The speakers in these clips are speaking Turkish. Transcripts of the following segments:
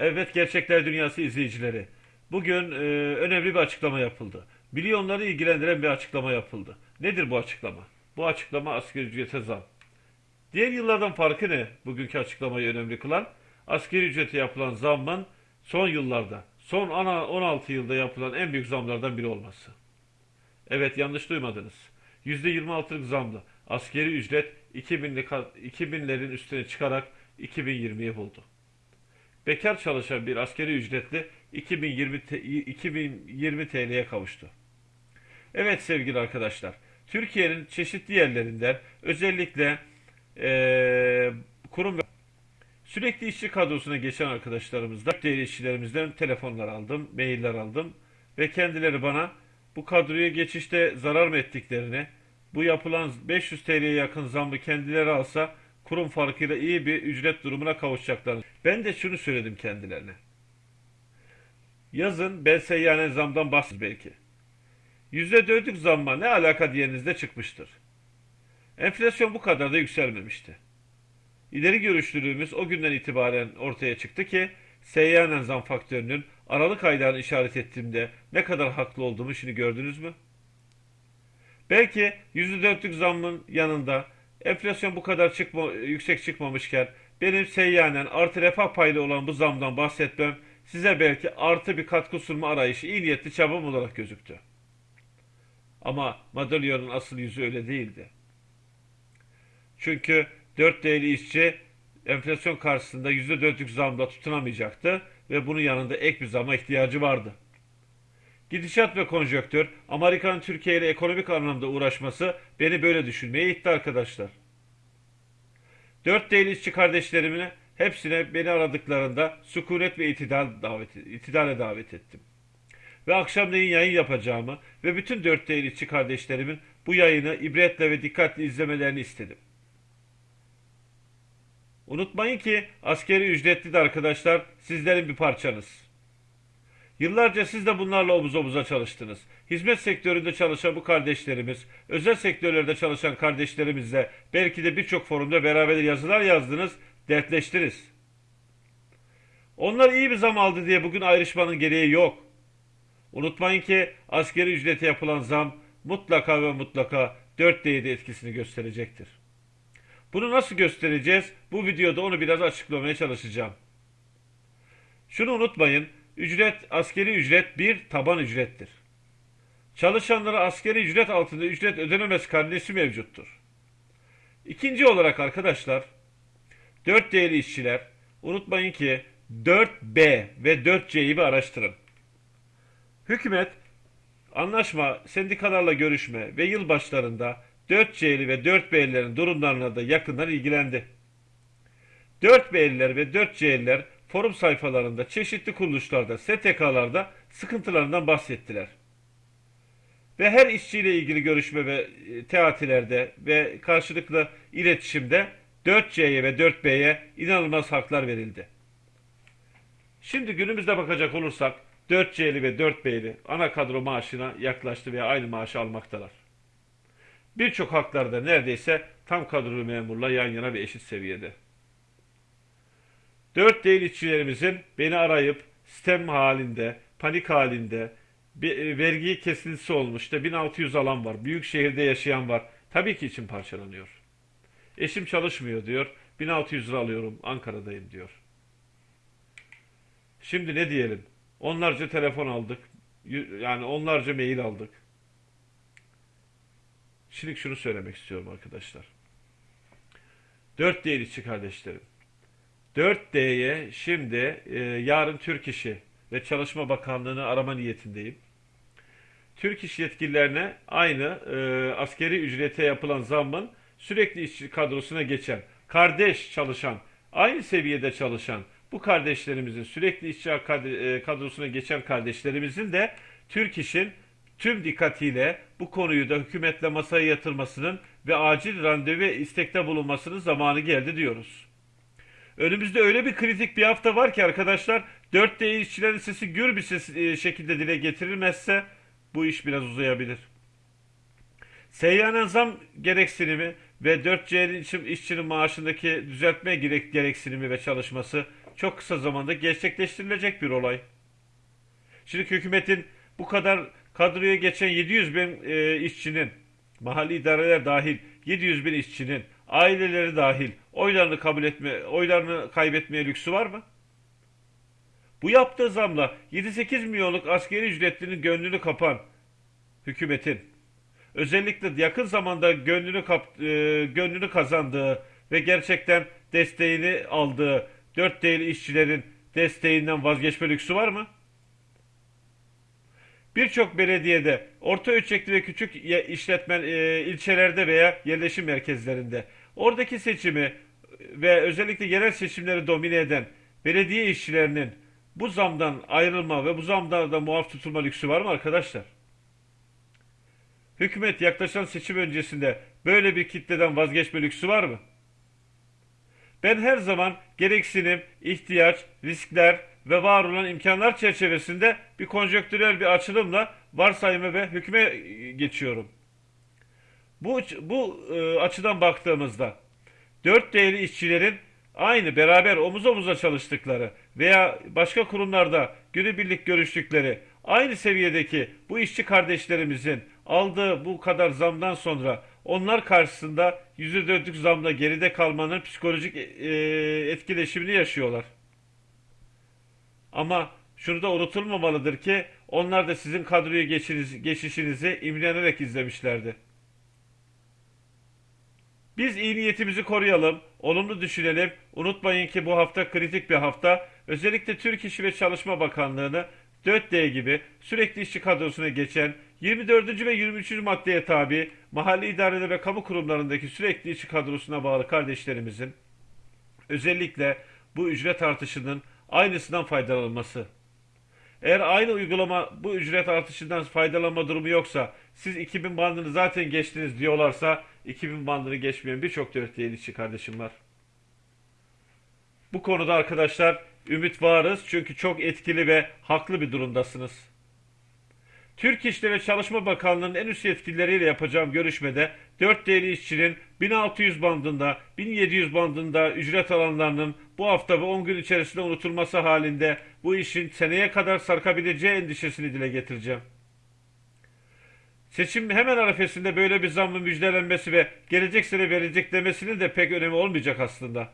Evet Gerçekler Dünyası izleyicileri. Bugün e, önemli bir açıklama yapıldı. Milyonları ilgilendiren bir açıklama yapıldı. Nedir bu açıklama? Bu açıklama asgari ücrete zam. Diğer yıllardan farkı ne? Bugünkü açıklamayı önemli kılan asgari ücrete yapılan zammın son yıllarda, son ana 16 yılda yapılan en büyük zamlardan biri olması. Evet yanlış duymadınız. %26'lık zamla asgari ücret 2000'li kat- 2000'lerin üstüne çıkarak 2020'yi buldu. Bekar çalışan bir askeri ücretli 2020 te- 2020 TL'ye kavuştu. Evet sevgili arkadaşlar, Türkiye'nin çeşitli yerlerinden özellikle eee, kurum ve sürekli işçi kadrosuna geçen arkadaşlarımızdan, değerli işçilerimizden telefonlar aldım, mailler aldım ve kendileri bana bu kadroya geçişte zarar mı ettiklerini, bu yapılan 500 TL'ye yakın zammı kendileri alsa kurum farkıyla iyi bir ücret durumuna kavuşacaklarını. Ben de şunu söyledim kendilerine. Yazın seyyanen zamdan bahsediyorum belki. %4'lük zamma ne alaka diyenizde çıkmıştır. Enflasyon bu kadar da yükselmemişti. İleri görüşlülüğümüz o günden itibaren ortaya çıktı ki seyyanen zam faktörünün Aralık aylarını işaret ettiğimde ne kadar haklı olduğumu şimdi gördünüz mü? Belki %4'lük zammın yanında enflasyon bu kadar çıkma, yüksek çıkmamışken benim seyyanen artı refah paylı olan bu zamdan bahsetmem size belki artı bir katkı sunma arayışı iyi niyetli çabam olarak gözüktü. Ama madalyonun asıl yüzü öyle değildi. Çünkü 4 değerli işçi enflasyon karşısında %4'lük zamla tutunamayacaktı ve bunun yanında ek bir zama ihtiyacı vardı. Gidişat ve konjonktür, Amerika'nın Türkiye ile ekonomik anlamda uğraşması beni böyle düşünmeye itti arkadaşlar. Dört değerli işçi kardeşlerimine hepsine beni aradıklarında sükunet ve itidal davet, itidale davet ettim. Ve akşamleyin yayın yapacağımı ve bütün dört değerli işçi kardeşlerimin bu yayını ibretle ve dikkatli izlemelerini istedim. Unutmayın ki askeri ücretli de arkadaşlar sizlerin bir parçanız. Yıllarca siz de bunlarla omuz omuza çalıştınız. Hizmet sektöründe çalışan bu kardeşlerimiz, özel sektörlerde çalışan kardeşlerimizle belki de birçok forumda beraber yazılar yazdınız, dertleştiniz. Onlar iyi bir zam aldı diye bugün ayrışmanın gereği yok. Unutmayın ki askeri ücrete yapılan zam mutlaka ve mutlaka 4 D'de etkisini gösterecektir. Bunu nasıl göstereceğiz? Bu videoda onu biraz açıklamaya çalışacağım. Şunu unutmayın, ücret, askeri ücret bir taban ücrettir. Çalışanlara askeri ücret altında ücret ödenemez karnesi mevcuttur. İkinci olarak arkadaşlar, 4 değerli işçiler, unutmayın ki 4B ve 4C'yi bir araştırın. Hükümet, anlaşma, sendikalarla görüşme ve yıl başlarında 4C'li ve 4B'lilerin durumlarına da yakından ilgilendi. 4B'liler ve 4C'liler forum sayfalarında, çeşitli kuruluşlarda, STK'larda sıkıntılarından bahsettiler. Ve her işçiyle ilgili görüşme ve e, teatilerde ve karşılıklı iletişimde 4C'ye ve 4B'ye inanılmaz haklar verildi. Şimdi günümüzde bakacak olursak 4C'li ve 4B'li ana kadro maaşına yaklaştı veya aynı maaşı almaktalar. Birçok haklarda neredeyse tam kadrolu memurla yan yana ve eşit seviyede. Dört değil işçilerimizin beni arayıp sistem halinde, panik halinde, e, vergi kesintisi olmuş da 1600 alan var, büyük şehirde yaşayan var. Tabii ki için parçalanıyor. Eşim çalışmıyor diyor, 1600 lira alıyorum, Ankara'dayım diyor. Şimdi ne diyelim? Onlarca telefon aldık, yani onlarca mail aldık. Şimdi şunu söylemek istiyorum arkadaşlar. 4 değil işçi kardeşlerim. 4D'ye şimdi e, yarın Türk İşi ve Çalışma Bakanlığı'nı arama niyetindeyim. Türk İş yetkililerine aynı e, askeri ücrete yapılan zammın sürekli işçi kadrosuna geçen, kardeş çalışan, aynı seviyede çalışan bu kardeşlerimizin sürekli işçi e, kadrosuna geçen kardeşlerimizin de Türk İş'in tüm dikkatiyle bu konuyu da hükümetle masaya yatırmasının ve acil randevu istekte bulunmasının zamanı geldi diyoruz. Önümüzde öyle bir kritik bir hafta var ki arkadaşlar 4D işçilerin sesi gür bir ses, e, şekilde dile getirilmezse bu iş biraz uzayabilir. Seyyanen zam gereksinimi ve 4C için işçinin maaşındaki düzeltme gerek, gereksinimi ve çalışması çok kısa zamanda gerçekleştirilecek bir olay. Şimdi hükümetin bu kadar kadroya geçen 700 bin e, işçinin, mahalli idareler dahil 700 bin işçinin, aileleri dahil oylarını kabul etme, oylarını kaybetmeye lüksü var mı? Bu yaptığı zamla 7-8 milyonluk askeri ücretlinin gönlünü kapan hükümetin özellikle yakın zamanda gönlünü kap, e, gönlünü kazandığı ve gerçekten desteğini aldığı 4 değerli işçilerin desteğinden vazgeçme lüksü var mı? Birçok belediyede, orta ölçekli ve küçük işletmen e, ilçelerde veya yerleşim merkezlerinde oradaki seçimi ve özellikle yerel seçimleri domine eden belediye işçilerinin bu zamdan ayrılma ve bu zamdan da muaf tutulma lüksü var mı arkadaşlar? Hükümet yaklaşan seçim öncesinde böyle bir kitleden vazgeçme lüksü var mı? Ben her zaman gereksinim, ihtiyaç, riskler ve var olan imkanlar çerçevesinde bir konjonktürel bir açılımla varsayımı ve hükme geçiyorum. Bu, bu e, açıdan baktığımızda dört değerli işçilerin aynı beraber omuz omuza çalıştıkları veya başka kurumlarda günübirlik görüştükleri aynı seviyedeki bu işçi kardeşlerimizin aldığı bu kadar zamdan sonra onlar karşısında yüzü döndük zamla geride kalmanın psikolojik e, etkileşimini yaşıyorlar. Ama şunu da unutulmamalıdır ki onlar da sizin kadroya geçişinizi imrenerek izlemişlerdi. Biz iyi niyetimizi koruyalım, olumlu düşünelim. Unutmayın ki bu hafta kritik bir hafta. Özellikle Türk İşi ve Çalışma Bakanlığı'nı 4D gibi sürekli işçi kadrosuna geçen 24. ve 23. maddeye tabi mahalli idareler ve kamu kurumlarındaki sürekli işçi kadrosuna bağlı kardeşlerimizin özellikle bu ücret artışının aynısından faydalanması. Eğer aynı uygulama bu ücret artışından faydalanma durumu yoksa siz 2000 bandını zaten geçtiniz diyorlarsa 2000 bandını geçmeyen birçok dört işçi kardeşim var. Bu konuda arkadaşlar ümit varız çünkü çok etkili ve haklı bir durumdasınız. Türk İşleri ve Çalışma Bakanlığı'nın en üst yetkilileriyle yapacağım görüşmede 4 değerli işçinin 1600 bandında, 1700 bandında ücret alanlarının bu hafta ve 10 gün içerisinde unutulması halinde bu işin seneye kadar sarkabileceği endişesini dile getireceğim. Seçim hemen arifesinde böyle bir zammın müjdelenmesi ve gelecek sene verecek demesinin de pek önemi olmayacak aslında.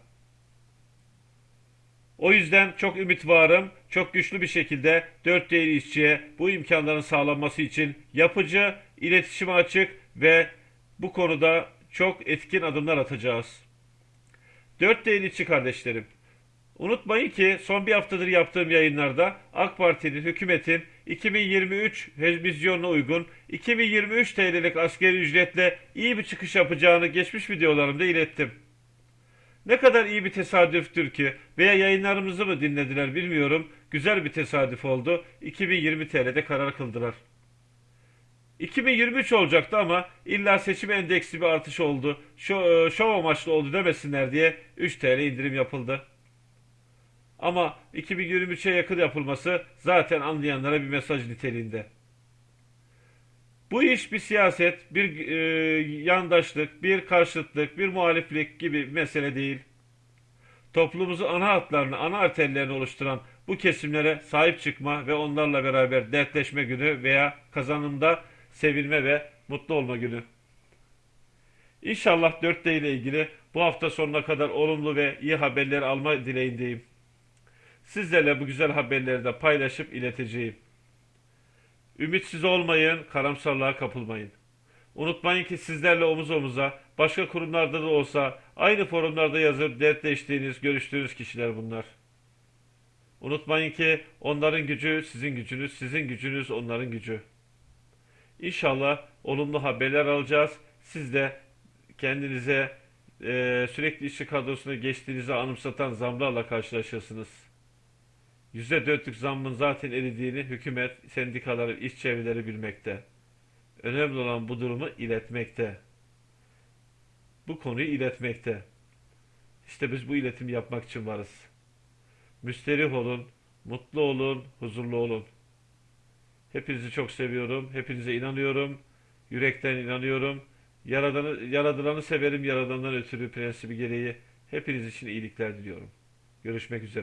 O yüzden çok ümit varım, çok güçlü bir şekilde dört değerli işçiye bu imkanların sağlanması için yapıcı, iletişime açık ve bu konuda çok etkin adımlar atacağız. Dört değerli işçi kardeşlerim, unutmayın ki son bir haftadır yaptığım yayınlarda AK Parti'nin, hükümetin 2023 vizyonuna uygun 2023 TL'lik askeri ücretle iyi bir çıkış yapacağını geçmiş videolarımda ilettim. Ne kadar iyi bir tesadüftür ki veya yayınlarımızı mı dinlediler bilmiyorum. Güzel bir tesadüf oldu. 2020 TL'de karar kıldılar. 2023 olacaktı ama illa seçim endeksli bir artış oldu. Şov amaçlı oldu demesinler diye 3 TL indirim yapıldı. Ama 2023'e yakın yapılması zaten anlayanlara bir mesaj niteliğinde. Bu iş bir siyaset, bir e, yandaşlık, bir karşıtlık, bir muhaliflik gibi bir mesele değil. Toplumumuzun ana hatlarını, ana arterlerini oluşturan bu kesimlere sahip çıkma ve onlarla beraber dertleşme günü veya kazanımda sevilme ve mutlu olma günü. İnşallah 4D ile ilgili bu hafta sonuna kadar olumlu ve iyi haberler alma dileğindeyim. Sizlerle bu güzel haberleri de paylaşıp ileteceğim. Ümitsiz olmayın, karamsarlığa kapılmayın. Unutmayın ki sizlerle omuz omuza, başka kurumlarda da olsa aynı forumlarda yazıp dertleştiğiniz, görüştüğünüz kişiler bunlar. Unutmayın ki onların gücü sizin gücünüz, sizin gücünüz onların gücü. İnşallah olumlu haberler alacağız. Siz de kendinize e, sürekli işçi kadrosuna geçtiğinizi anımsatan zamlarla karşılaşırsınız. %4'lük zammın zaten eridiğini hükümet, sendikaları, iş çevreleri bilmekte. Önemli olan bu durumu iletmekte. Bu konuyu iletmekte. İşte biz bu iletimi yapmak için varız. Müsterih olun, mutlu olun, huzurlu olun. Hepinizi çok seviyorum, hepinize inanıyorum, yürekten inanıyorum Yaradanı, yaradılanı severim, yaradandan ötürü prensibi gereği hepiniz için iyilikler diliyorum. Görüşmek üzere.